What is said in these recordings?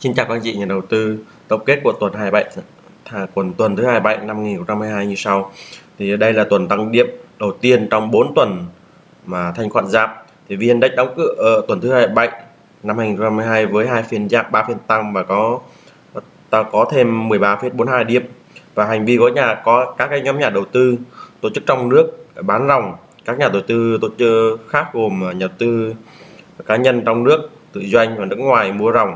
Xin chào các anh chị nhà đầu tư. Tổng kết của tuần 27 thà tuần tuần thứ 27 năm 2022 như sau. Thì đây là tuần tăng điểm đầu tiên trong 4 tuần mà thanh khoản giảm. Thì VN Index đóng cửa ở tuần thứ 27 năm 2022 với hai phiên giảm 3 phiên tăng và có ta có thêm 13,42 điểm. Và hành vi của nhà có các cái nhóm nhà đầu tư tổ chức trong nước bán ròng. Các nhà đầu tư tổ chức khác gồm nhà đầu tư cá nhân trong nước tự doanh và nước ngoài mua ròng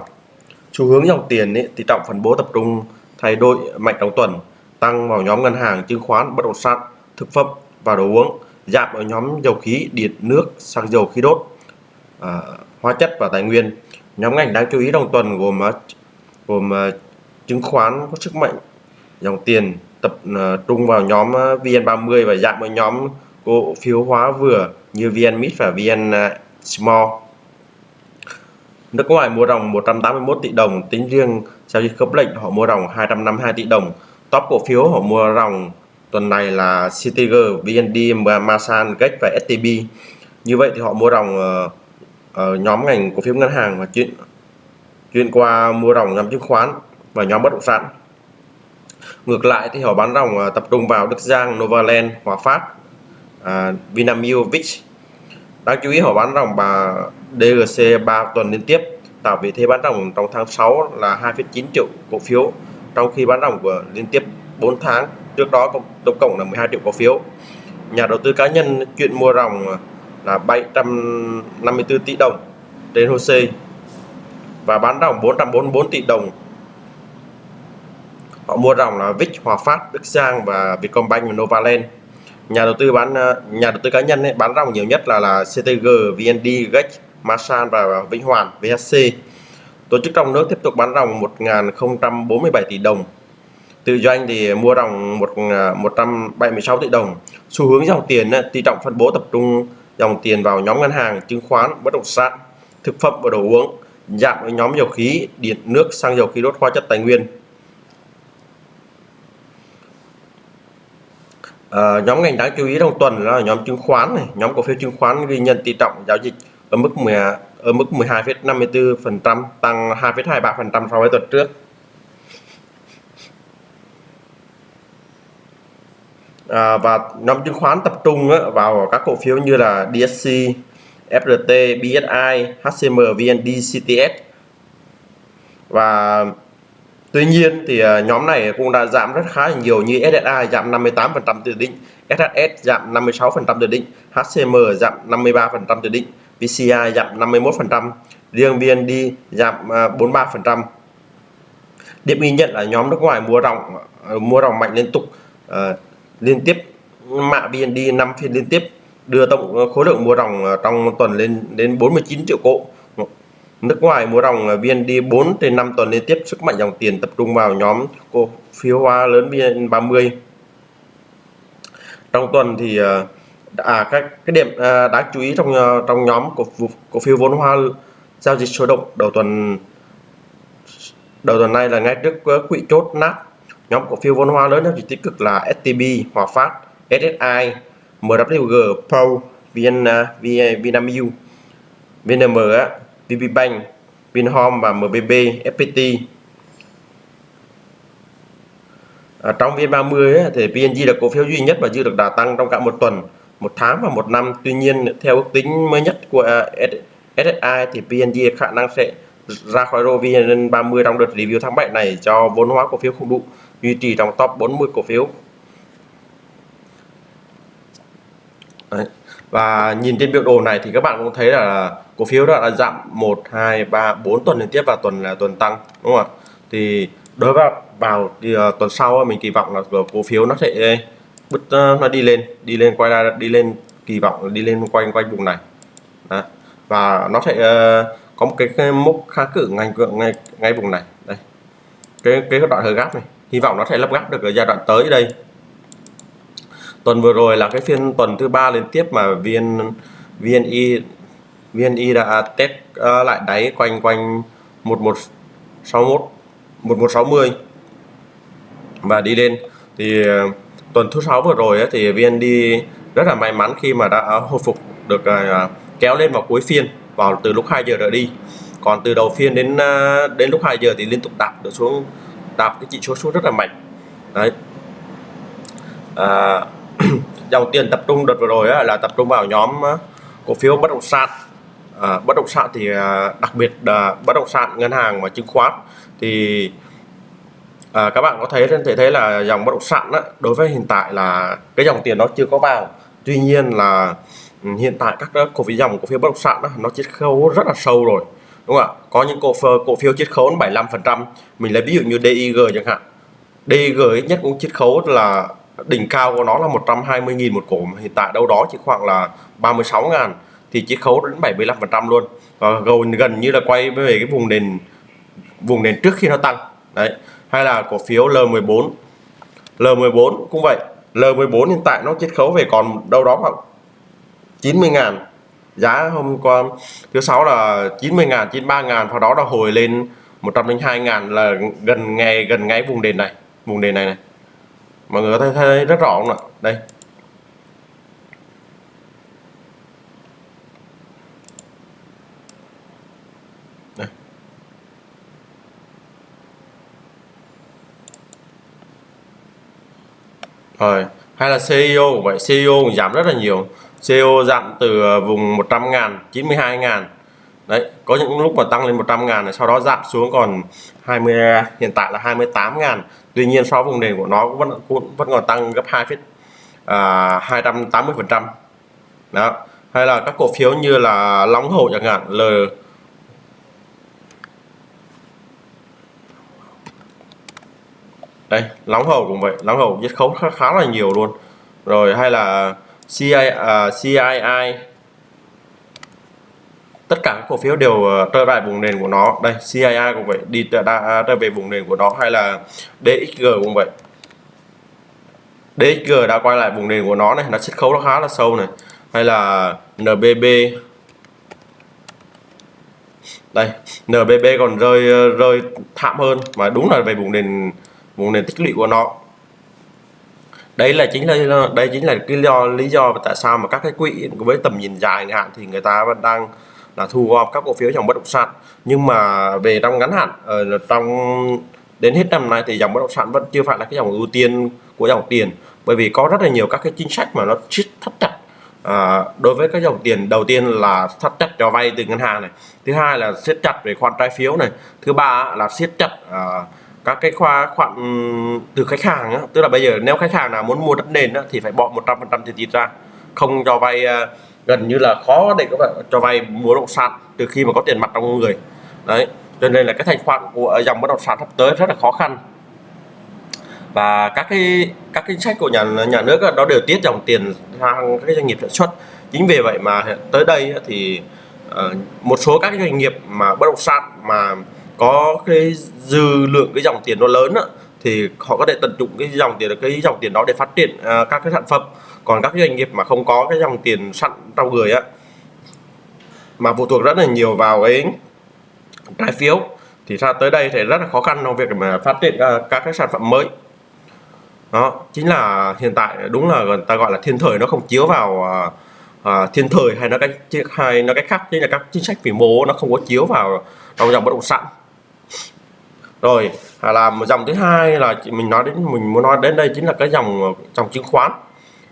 xu hướng dòng tiền ấy, thì trọng phân bố tập trung thay đổi mạnh trong tuần tăng vào nhóm ngân hàng chứng khoán bất động sản thực phẩm và đồ uống giảm ở nhóm dầu khí điện nước xăng dầu khí đốt à, hóa chất và tài nguyên. Nhóm ngành đáng chú ý trong tuần gồm à, gồm uh, chứng khoán có sức mạnh dòng tiền tập uh, trung vào nhóm VN30 và giảm ở nhóm cổ phiếu hóa vừa như VNMIT và VN Small. Nước ngoài mua ròng 181 tỷ đồng, tính riêng giao dịch khớp lệnh họ mua ròng 252 tỷ đồng. Top cổ phiếu họ mua ròng tuần này là CTG, VND, Masan, Gex và STB. Như vậy thì họ mua ròng ở nhóm ngành cổ phiếu ngân hàng và chuyển chuyển qua mua ròng nhóm chứng khoán và nhóm bất động sản. Ngược lại thì họ bán ròng ờ, tập trung vào Đức Giang, Novaland, Hòa Phát, uh, Vinamilk, Vich Đáng chú ý họ bán ròng bà DGC 3 tuần liên tiếp. Tạo vị thế bán ròng trong tháng 6 là 2,9 triệu cổ phiếu trong khi bán ròng của liên tiếp 4 tháng trước đó tổng cộng là 12 triệu cổ phiếu. Nhà đầu tư cá nhân chuyện mua ròng là 754 tỷ đồng trên HOSE và bán ròng 444 tỷ đồng. Họ mua ròng là VIX, Hòa Phát, Đức Giang và Vietcombank và Novaland nhà đầu tư bán ờ, nhà đầu tư cá nhân ấy, bán ròng nhiều nhất là là CTG, VND, Gex Masan và Vĩnh Hoàn VHC. Tổ chức trong nước tiếp tục bán ròng 1.047 tỷ đồng. Tự doanh thì mua ròng 176 ờ, tỷ đồng. Xu hướng dòng tiền tỷ trọng phân bố tập trung dòng tiền vào nhóm ngân hàng, chứng khoán, bất động sản, thực phẩm và đồ uống, giảm ở nhóm dầu khí, điện, nước, xăng dầu khí đốt, hóa chất tài nguyên. À, nhóm ngành đáng chú ý trong tuần là nhóm chứng khoán này, nhóm cổ phiếu chứng khoán ghi nhận tỷ trọng giao dịch ở mức 10 ở mức 12,54% tăng 2,23% so với tuần trước. À, và nhóm chứng khoán tập trung á, vào các cổ phiếu như là DSC, FRT, BSI, HCM, VND, CTS và tuy nhiên thì à, nhóm này cũng đã giảm rất khá là nhiều như SSI giảm 58% từ định SHS giảm 56% từ định HCM giảm 53% từ định VCI giảm 51%, riêng VND giảm à, 43%. Điểm ghi nhận là nhóm nước ngoài mua ròng à, mua ròng mạnh liên tục uh, liên tiếp mạ VND 5 phiên liên tiếp đưa tổng khối lượng mua ròng trong tuần lên đến 49 triệu cổ. Nước ngoài mua ròng VND 4 trên 5 tuần liên tiếp sức mạnh dòng tiền tập trung vào nhóm cổ phiếu hóa lớn VN30. Trong tuần thì à, à các cái điểm à, đáng chú ý trong à, trong nhóm cổ cổ phiếu vốn hóa giao dịch sôi động đầu tuần đầu tuần này là ngay trước à, quỹ chốt nát nhóm cổ phiếu vốn hóa lớn giao dịch tích cực là STB, Hòa Phát, SSI, MWG, Pro, VN, VN Vinamilk, VNM, VPBank, Vinhome và MBB, FPT. À, trong VN30 ấy, thì PNG là cổ phiếu duy nhất và dư được đà tăng trong cả một tuần một tháng và một năm tuy nhiên theo ước tính mới nhất của à, SSI thì PNG khả năng sẽ ra khỏi rô VN30 trong đợt review tháng 7 này cho vốn hóa cổ phiếu không đủ duy trì trong top 40 cổ phiếu Đấy và nhìn trên biểu đồ này thì các bạn cũng thấy là cổ phiếu đã giảm 1 2 3 4 tuần liên tiếp và tuần là tuần tăng đúng không ạ? Thì đối với vào thì, uh, tuần sau mình kỳ vọng là cổ phiếu nó sẽ ờ, bứt uh, nó đi lên đi lên quay ra đi lên kỳ vọng đi lên quanh quanh vùng này. Đó. và nó sẽ uh, có một cái, cái mốc kháng cự ngay ngay ngay vùng này. Đây. Cái cái đoạn hơi gáp này. Hy vọng nó sẽ lắp gáp được ở giai đoạn tới đây tuần vừa rồi là cái phiên tuần thứ ba liên tiếp mà vn vni vni đã test uh, lại đáy quanh quanh 1161 1160 và đi lên. Thì uh, tuần thứ sáu vừa rồi ấy, thì VND rất là may mắn khi mà đã hồi phục được uh, kéo lên vào cuối phiên vào từ lúc 2 giờ trở đi. Còn từ đầu phiên đến đến lúc 2 giờ thì liên tục đạp được xuống đạp cái chỉ số xuống rất là mạnh. Đấy. À, dòng tiền tập trung đợt vừa rồi á, là tập trung vào nhóm cổ phiếu bất động sản. À, bất động sản thì à, đặc biệt là bất động sản ngân hàng và chứng khoán. Thì à, các bạn có thấy thể thấy là dòng bất động sản á, đối với hiện tại là cái dòng tiền nó chưa có vào. Tuy nhiên là ừ, hiện tại các cổ phiếu dòng cổ phiếu bất động sản đó, nó chiết khấu rất là sâu rồi đúng không ạ? Có những cổ phiếu cổ phiếu chiết khấu 75 phần trăm. Mình lấy ví dụ như DIG chẳng hạn. DIG ít nhất cũng chiết khấu là đỉnh cao của nó là 120.000 một cổ hiện tại đâu đó chỉ khoảng là 36 ngàn, thì chiết khấu đến 75% luôn. Và gần gần như là quay về cái vùng nền vùng nền trước khi nó tăng. Đấy, hay là cổ phiếu L14 L14 cũng vậy. L14 hiện tại nó chiết khấu về còn đâu đó khoảng 90 ngàn. Giá hôm qua, thứ sáu là 90 ngàn 93 ngàn, sau đó là hồi lên 102 ngàn là gần ngay gần ngay vùng nền này, vùng nền này này mọi người có thể thấy rất rõ không ạ? Đây. Rồi, hay là CEO vậy CEO giảm rất là nhiều. CEO giảm từ ờ, vùng 100 ngàn 92 ngàn đấy có những lúc mà tăng lên 100 ngàn sau đó giảm xuống còn 20 hiện tại là 28 ngàn. Tuy nhiên so với vùng nền của nó vẫn cũng vẫn còn tăng gấp 2 phít à, 280 phần trăm. Đó hay là các cổ phiếu như là Long hậu chẳng hạn L đây Long hậu cũng vậy Long hậu giết khấu khá, khá là nhiều luôn. Rồi hay là CI, uh, à, CII tất cả các cổ phiếu đều ờ, trở lại vùng nền của nó. Đây cia cũng vậy đi trở, trở về vùng nền của nó hay là DXG cũng vậy. DXG đã quay lại vùng nền của nó này nó chiết khấu nó khá là sâu này. Hay là NBB đây NBB còn rơi ờ, rơi thảm hơn mà đúng là về vùng nền vùng nền tích lũy của nó. Đây là chính là ờ, đây chính là cái lý do lý do tại sao mà các cái quỹ với tầm nhìn dài hạn thì người ta vẫn đang là thu gom các cổ phiếu dòng bất động sản. Nhưng mà về trong ngắn hạn ở trong đến hết năm nay thì dòng bất động sản vẫn chưa phải là cái dòng ưu tiên của dòng tiền. Bởi vì có rất là nhiều các cái chính sách mà nó siết thắt chặt à, đối với các dòng tiền. Đầu tiên là thắt chặt cho vay từ ngân hàng này. Thứ hai là siết chặt về khoản trái phiếu này. Thứ ba là siết chặt à, các cái khoa khoản từ khách hàng á, tức là bây giờ nếu khách hàng nào muốn mua đất nền á, thì phải bỏ 100% tiền tiền ra. Không cho vay uh, gần như là khó để các bạn cho vay mua bất động sản từ khi mà có tiền mặt trong người. Đấy cho nên là cái thanh khoản của ờ, dòng bất động sản sắp tới rất là khó khăn. Và các cái các chính sách của nhà nhà nước đó, đều tiết dòng tiền sang các doanh nghiệp sản xuất. Chính vì vậy mà tới đây thì uh, một số các doanh nghiệp mà bất động sản mà có cái dư lượng cái dòng tiền nó lớn thì họ có thể tận dụng cái dòng tiền cái dòng tiền đó để phát triển uh, các cái sản phẩm còn các doanh nghiệp mà không có cái dòng tiền sẵn trong người á mà phụ thuộc rất là nhiều vào cái trái phiếu thì ra tới đây thì rất là khó khăn trong việc mà phát triển các cái sản phẩm mới. Đó chính là hiện tại đúng là người ta gọi là thiên thời nó không chiếu vào à, à thiên thời hay nó cách hay nó cách khác chính là các chính sách vĩ mô nó không có chiếu vào trong dòng bất động sản. Rồi à, là một dòng thứ hai là mình nói đến mình muốn nói đến đây chính là cái dòng dòng chứng khoán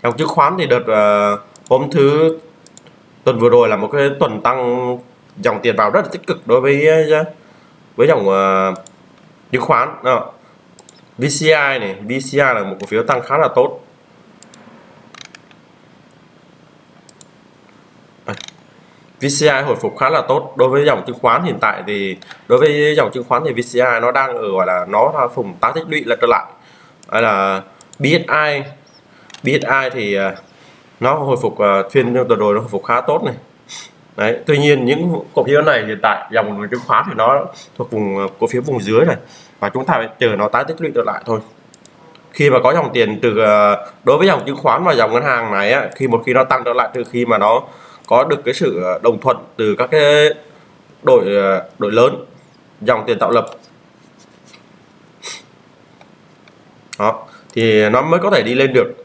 dòng chứng khoán thì đợt uh, hôm thứ tuần vừa rồi là một cái tuần tăng dòng tiền vào rất là tích cực đối với ờ, với dòng uh, chứng khoán. Đó VCI này VCI là một cổ phiếu tăng khá là tốt. VCI hồi phục khá là tốt. Đối với dòng chứng khoán hiện tại thì đối với dòng chứng khoán thì VCI nó đang ở gọi là nó là vùng tái tích lũy là trở lại. Hay là BSI BSI thì à, nó hồi phục à, phiên tuần rồi nó hồi phục khá tốt này. Đấy tuy nhiên những cổ phiếu này hiện tại dòng chứng khoán thì nó thuộc vùng à, cổ phiếu vùng dưới này. Và chúng ta phải chờ nó tái tích lũy trở lại thôi. Khi mà có dòng tiền từ đối với dòng chứng khoán và dòng ngân hàng này á, khi một khi nó tăng trở lại từ khi mà nó có được cái sự đồng thuận từ các cái đội đội lớn dòng tiền tạo lập. Đó thì nó mới có thể đi lên được.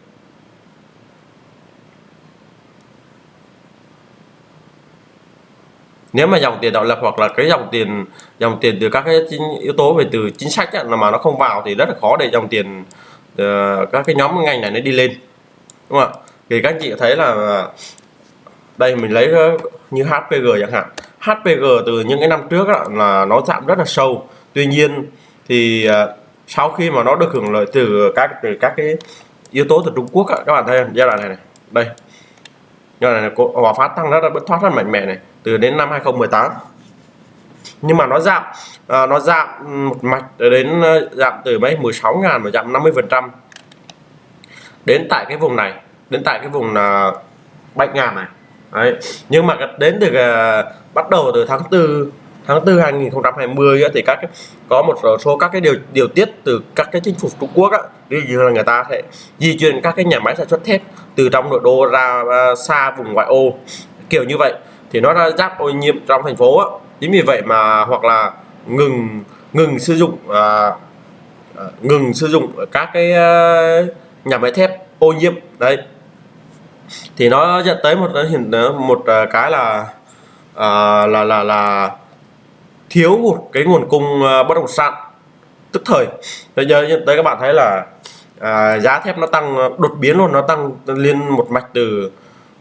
Nếu mà dòng tiền tạo lập hoặc là cái dòng tiền dòng tiền từ các cái yếu tố về từ chính sách ấy, mà nó không vào thì rất là khó để dòng tiền uh, các cái nhóm ngành này nó đi lên. Đúng không ạ? Thì các anh chị thấy là đây mình lấy ờ, như HPG chẳng hạn. HPG từ những cái năm trước đó, là nó giảm rất là sâu. Tuy nhiên thì uh, sau khi mà nó được hưởng lợi từ các từ các cái yếu tố từ Trung Quốc đó, các bạn thấy giai đoạn này này. Đây giai đoạn này hòa phát tăng rất là bất thoát rất mạnh mẽ này từ đến năm 2018 nhưng mà nó giảm à, nó giảm một mạch đến ờ, giảm từ mấy? 16 ngàn mà giảm 50 phần trăm. Đến tại cái vùng này đến tại cái vùng là 7 ngàn này. Đấy. nhưng mà đến từ uh, bắt đầu từ tháng 4 tháng 4 2020 thì các có một số các cái điều điều tiết từ các cái chính phủ Trung Quốc á, ví dụ là người ta sẽ di chuyển các cái nhà máy sản xuất thép từ trong nội đô ra à, xa vùng ngoại ô kiểu như vậy. Thì nó ra giáp ô nhiễm trong thành phố á. chính vì vậy mà hoặc là ngừng ngừng sử dụng à, à ngừng sử dụng các cái à, nhà máy thép ô nhiễm. Đấy thì nó dẫn tới một hiện một cái là à, là là là thiếu một cái nguồn cung ờ, bất động sản. Tức thời bây giờ đây các bạn thấy là à, giá thép nó tăng ờ, đột biến luôn nó tăng liên một mạch từ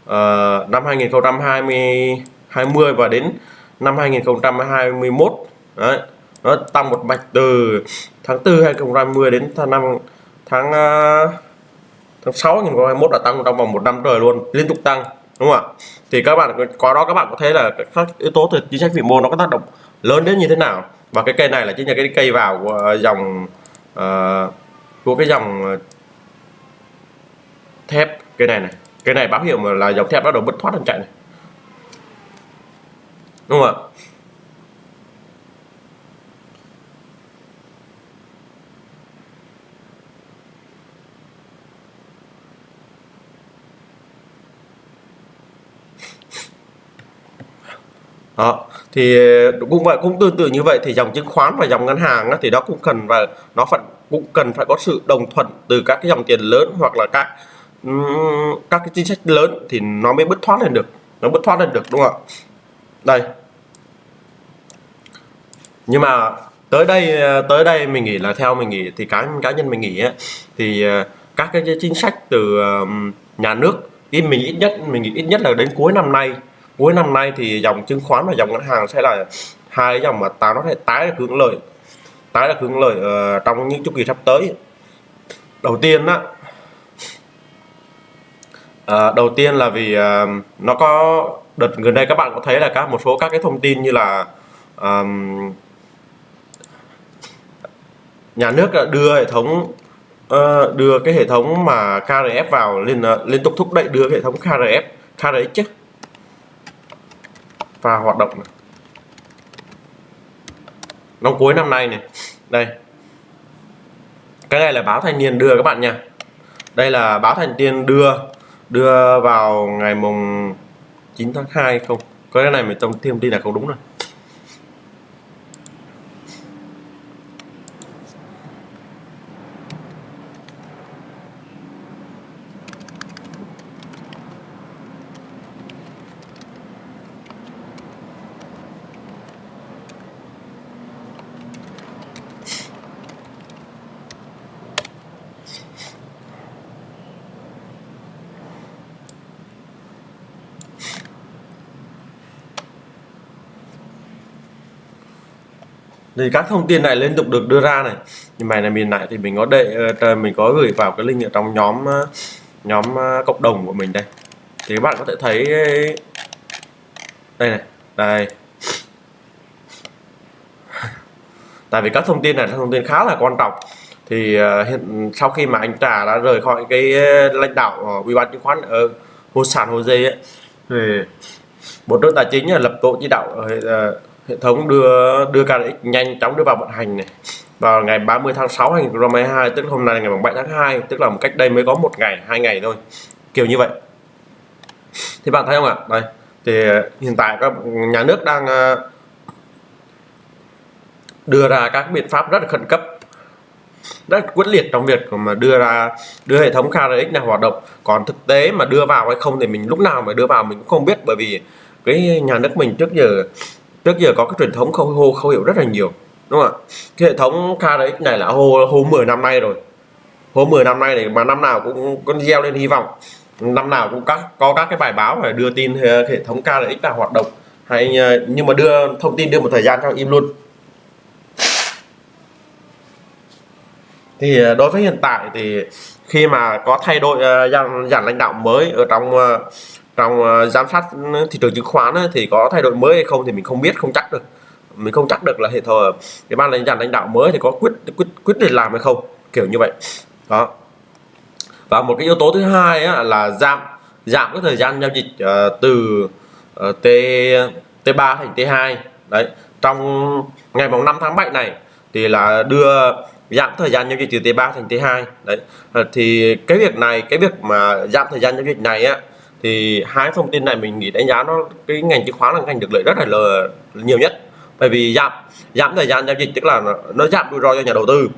uh, năm 2020 20 và đến năm 2021 đấy nó tăng một mạch từ tháng 4 2020 đến tháng năm tháng tháng 6 2021 đã tăng trong vòng một năm trời luôn liên tục tăng đúng không ạ? Thì các bạn có đó các bạn có thấy là các yếu tố từ chính sách vĩ mô nó có tác động lớn đến như thế nào? Và cái cây này là chính là cái cây vào của ờ, dòng uh, của cái dòng ờ, thép cây này này. Cái này báo hiệu mà là dòng thép bắt đầu bứt thoát đang chạy này. Đúng không ạ? Đó thì ờ, cũng vậy cũng tương tự như vậy thì dòng chứng khoán và dòng ngân hàng thì đó cũng cần và nó phải cũng cần phải có sự đồng thuận từ các cái dòng tiền lớn hoặc là các các cái chính sách lớn thì nó mới bứt thoát lên được nó bứt thoát lên được đúng không ạ? Đây. Nhưng mà tới đây ờ, tới đây mình nghĩ là theo mình nghĩ thì cá cá nhân mình nghĩ ấy, thì ờ, các cái chính sách từ nhà nước ít mình ít nhất mình nghĩ ít nhất là đến cuối năm nay cuối năm nay thì dòng chứng khoán và dòng ngân hàng sẽ là hai dòng mà ta nó thể tái được hướng lợi. Tái được hướng lợi uh, trong những chu kỳ sắp tới. Đầu tiên á uh, đầu tiên là vì uh, nó có đợt gần đây các bạn có thấy là các một số các cái thông tin như là um, nhà nước đưa hệ thống uh, đưa cái hệ thống mà KRF vào liên uh, liên tục thúc đẩy đưa hệ thống KRF KRX chứ và hoạt động. Này. năm cuối năm nay này. Đây. Cái này là báo thanh niên đưa các bạn nha. Đây là báo thanh niên đưa đưa vào ngày mùng 9 tháng 2 không? Có cái này mình trong thêm tin là không đúng rồi. Thì các thông tin này liên tục được đưa ra này. Nhưng mà này mình lại thì mình có đệ ờ, ờ, mình có gửi vào cái link ở trong nhóm ờ, nhóm cộng đồng của mình đây. Thì các bạn có thể thấy đây này đây. Tại vì các thông tin này là thông tin khá là quan trọng. Thì hiện sau khi mà anh Trà đã rời khỏi cái lãnh đạo ủy ban chứng khoán ở Hồ Sản Hồ Dây ấy, thì Bộ trưởng Tài chính là lập tổ chỉ đạo hệ thống đưa đưa KNX nhanh chóng đưa vào vận hành này. Vào ngày 30 tháng 6 2022 tức hôm nay ngày 7 tháng 2 tức là một cách đây mới có một ngày, hai ngày thôi. Kiểu như vậy. Thì bạn thấy không ạ? Đây. Thì ờ, hiện tại các nhà nước đang ờ, đưa ra các biện pháp rất là khẩn cấp. Rất quyết liệt trong việc mà đưa ra, đưa hệ thống KRX này hoạt động. Còn thực tế mà đưa vào hay không thì mình lúc nào mà đưa vào mình cũng không biết. Bởi vì cái nhà nước mình trước giờ trước giờ có cái truyền thống khâu, hô, khâu hiệu rất là nhiều, đúng không ạ? Cái hệ thống KRX này là hô hô 10 năm nay rồi. Hô 10 năm nay thì mà năm nào cũng con gieo lên hy vọng. Năm nào cũng các, có các cái bài báo phải đưa tin ờ, hệ thống KRX là hoạt động. Hay ờ, nhưng mà đưa thông tin, đưa một thời gian cho im luôn. Thì ờ, đối với hiện tại thì khi mà có thay đổi dàn dàn lãnh đạo mới ở trong trong ờ, giám sát ừ, thị trường chứng khoán ấy, thì có thay đổi mới hay không thì mình không biết không chắc được. Mình không chắc được là hệ thống ờ, cái ban lãnh đạo lãnh đạo mới thì có quyết quyết quyết định làm hay không kiểu như vậy. Đó. Và một cái yếu tố thứ hai á, là giảm giảm cái thời gian giao dịch uh, từ uh, T T3 thành T2 đấy trong ngày mùng 5 tháng 7 này thì là đưa giảm thời gian giao dịch từ T3 thành T2 đấy thì cái việc này cái việc mà giảm thời gian giao dịch này á thì hai thông tin này mình nghĩ đánh giá nó cái ngành chứng khoán là ngành được lợi rất là nhiều nhất. Bởi vì giảm giảm thời gian giao dịch tức là nó, nó giảm rủi ro cho nhà đầu tư.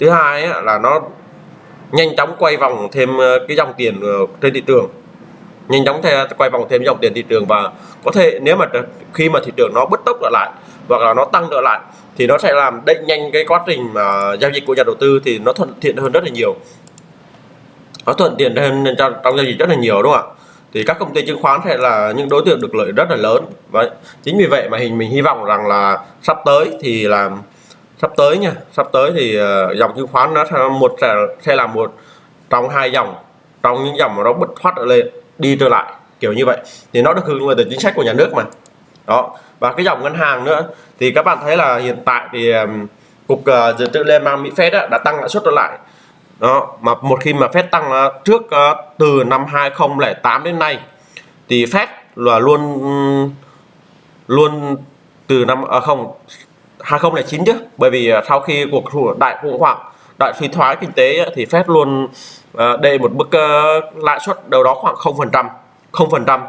Thứ hai ấy, là nó nhanh chóng quay vòng thêm ờ, cái dòng tiền ờ, trên thị trường. Nhanh chóng theo quay vòng thêm dòng tiền thị trường và có thể nếu mà khi mà thị trường nó bứt tốc trở lại hoặc là nó tăng trở lại thì nó sẽ làm đẩy nhanh cái quá trình mà giao dịch của nhà đầu tư thì nó thuận tiện hơn rất là nhiều. Nó thuận tiện hơn trong, trong giao dịch rất là nhiều đúng không ạ? Thì các công ty chứng khoán sẽ là những đối tượng được lợi rất là lớn. Và chính vì vậy mà hình mình hy vọng rằng là sắp tới thì là sắp tới nha sắp tới thì ờ, dòng chứng khoán nó sẽ một sẽ, sẽ là một trong hai dòng trong những dòng mà nó bứt thoát lên đi trở lại kiểu như vậy. Thì nó được hưởng lợi từ chính sách của nhà nước mà. Đó. Và cái dòng ngân hàng nữa thì các bạn thấy là hiện tại thì cục ờ, dự trữ liên bang Mỹ Fed đã tăng lãi suất trở lại đó mà một khi mà Fed tăng à, trước uh, từ năm 2008 đến nay thì Fed là luôn luôn từ năm à không 2009 chứ. Bởi vì uh, sau khi cuộc đại khủng hoảng đại suy thoái kinh tế uh, thì Fed luôn uh, đề một mức uh, lãi suất đâu đó khoảng 0% 0%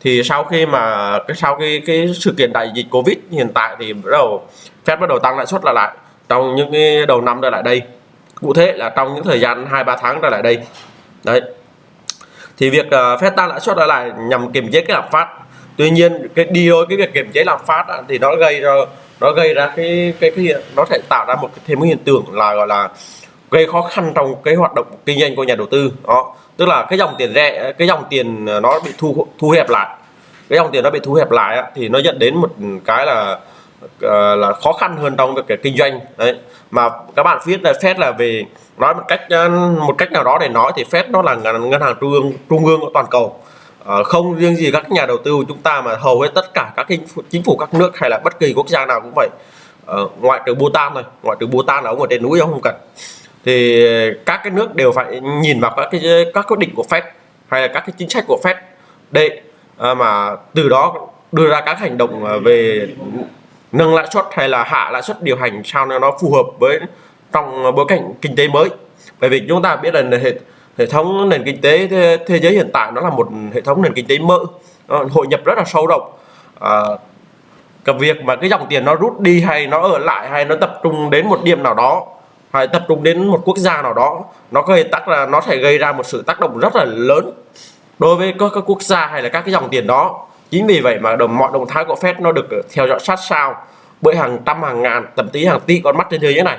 thì sau khi mà cái sau khi cái sự kiện đại dịch Covid hiện tại thì bắt đầu Fed bắt đầu tăng lãi suất là lại. Trong những cái đầu năm trở lại đây cụ thể là trong những thời gian hai ba tháng trở lại đây. Đấy. Thì việc uh, Fed tăng lãi suất trở lại nhằm kiềm chế cái lạm phát tuy nhiên cái đi đôi cái việc kiềm chế lạm phát thì nó gây ra nó gây ra cái cái cái hiện nó sẽ tạo ra một cái thêm một hiện tượng là gọi là gây khó khăn trong cái hoạt động kinh doanh của nhà đầu tư. Đó. Tức là cái dòng tiền rẻ cái dòng tiền ờ, nó bị thu thu hẹp lại. Cái dòng tiền nó bị thu hẹp lại thì nó dẫn đến một cái là Ờ, là khó khăn hơn trong việc kinh doanh. Đấy. Mà các bạn viết là Fed là về, nói một cách một cách nào đó để nói thì Fed nó là ngân hàng trung ương trung ương của toàn cầu. Ờ, không riêng gì các nhà đầu tư của chúng ta mà hầu hết tất cả các chính phủ các nước hay là bất kỳ quốc gia nào cũng vậy. Ờ, ngoại trừ Bhutan thôi, ngoại trừ Bhutan là ông ở trên núi ông không cần. Thì các cái nước đều phải nhìn vào các cái, các quyết định của Fed hay là các cái chính sách của Fed để mà từ đó đưa ra các hành động về nâng lãi suất hay là hạ lãi suất điều hành sao cho nó phù hợp với trong bối cảnh kinh tế mới. Bởi vì chúng ta biết là hệ hệ thống nền kinh tế thế, thế giới hiện tại nó là một hệ thống nền kinh tế mơ hội nhập rất là sâu rộng. À, cái việc mà cái dòng tiền nó rút đi hay nó ở lại hay nó tập trung đến một điểm nào đó hay tập trung đến một quốc gia nào đó nó gây tác là nó sẽ gây ra một sự tác động rất là lớn đối với các, các quốc gia hay là các cái dòng tiền đó chính vì vậy mà đồng mọi động thái của Fed nó được ờ, theo dõi sát sao bởi hàng trăm hàng ngàn thậm chí hàng tỷ con mắt trên thế giới này.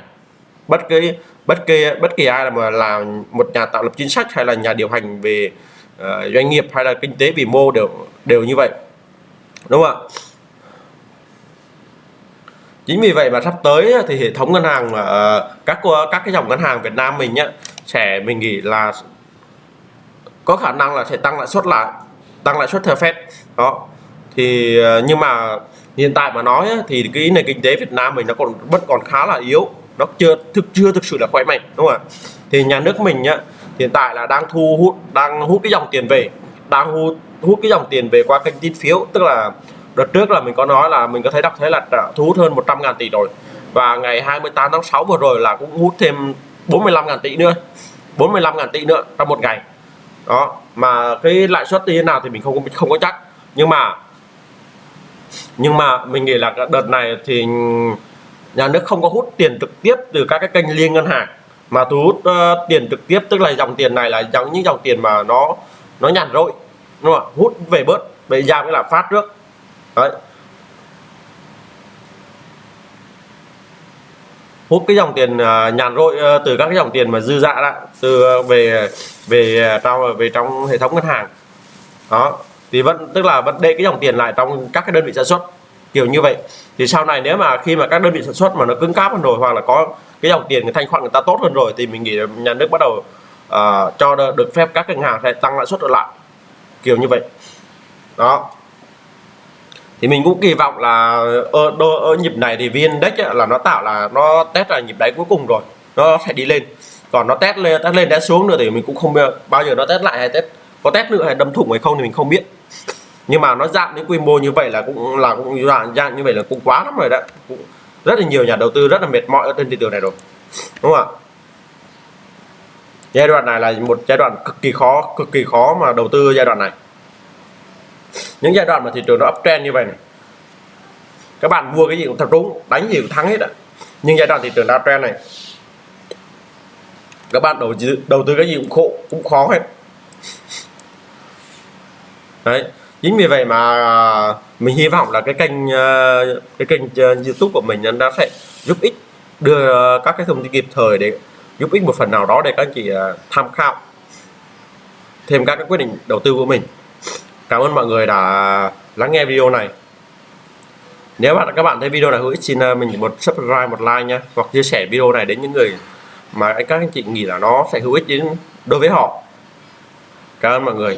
Bất kỳ bất kỳ bất kỳ ai mà là một nhà tạo lập chính sách hay là nhà điều hành về uh, doanh nghiệp hay là kinh tế vĩ mô đều đều như vậy. Đúng không ạ? Chính vì vậy mà sắp tới thì hệ thống ngân hàng uh, các các cái dòng ngân hàng Việt Nam mình nhá sẽ mình nghĩ là có khả năng là sẽ tăng lãi suất lại tăng lãi suất theo Fed. Đó. Thì ờ, nhưng mà hiện tại mà nói thì cái nền kinh tế Việt Nam mình nó còn, vẫn còn khá là yếu. Nó chưa thực chưa thực sự là khỏe mạnh, đúng không ạ? Thì nhà nước mình nhá hiện tại là đang thu hút, đang hút cái dòng tiền về. Đang hút hút cái dòng tiền về qua kênh tín phiếu. Tức là đợt trước là mình có nói là mình có thấy đọc thấy là thu hút hơn 100 ngàn tỷ rồi. Và ngày 28 tháng 6 vừa rồi là cũng hút thêm 45 ngàn tỷ nữa. 45 ngàn tỷ nữa trong một ngày đó mà cái lãi suất như thế nào thì mình không không có chắc. Nhưng mà nhưng mà mình nghĩ là đợt này thì nhà nước không có hút tiền trực tiếp từ các cái kênh liên ngân hàng. Mà thu hút uh, tiền trực tiếp tức là dòng tiền này là dòng những dòng tiền mà nó nó nhàn rỗi đúng không hút về bớt về giảm cái lạm phát trước. Đấy. Hút cái dòng tiền à, nhàn rỗi ờ, từ các cái dòng tiền mà dư dạ dả đó từ ờ, về về à, trong về trong hệ thống ngân hàng. Đó thì vẫn tức là vẫn để cái dòng tiền lại trong các cái đơn vị sản xuất kiểu như vậy. Thì sau này nếu mà khi mà các đơn vị sản xuất mà nó cứng cáp hơn rồi hoặc là có cái dòng tiền cái thanh khoản người ta tốt hơn rồi thì mình nghĩ là nhà nước bắt đầu uh, cho được phép các ngân hàng sẽ tăng lãi suất trở lại kiểu như vậy. Đó thì mình cũng kỳ vọng là ờ, ở, ở ờ, nhịp này thì viên index là nó tạo là nó test là nhịp đáy cuối cùng rồi nó sẽ đi lên. Còn nó test lên test lên test xuống nữa thì mình cũng không bao giờ nó test lại hay test có test nữa hay đâm thủng hay không thì mình không biết. Nhưng mà nó giảm đến quy mô như vậy là cũng là cũng dạng, dạng như vậy là cũng quá lắm rồi đấy. Cũng rất là nhiều nhà đầu tư rất là mệt mỏi ở trên thị trường này rồi đúng không ạ? Giai đoạn này là một giai đoạn cực kỳ khó cực kỳ khó mà đầu tư giai đoạn này những giai đoạn mà thị trường nó uptrend như vậy này, các bạn mua cái gì cũng thật đúng, đánh gì cũng thắng hết ạ. Nhưng giai đoạn thị trường uptrend này, các bạn đầu tư đầu tư cái gì cũng khổ, cũng khó hết. Đấy, chính vì vậy mà mình hy vọng là cái kênh ờ, cái kênh ờ, YouTube của mình nó sẽ giúp ích, đưa các cái thông tin kịp thời để giúp ích một phần nào đó để các anh chị ờ, tham khảo thêm các cái quyết định đầu tư của mình cảm ơn mọi người đã lắng nghe video này. Nếu bạn các bạn thấy video này hữu ích, xin ờ, mình một subscribe, một like nha, hoặc chia sẻ video này đến những người mà các anh chị nghĩ là nó sẽ hữu ích đến đối với họ. Cảm ơn mọi người.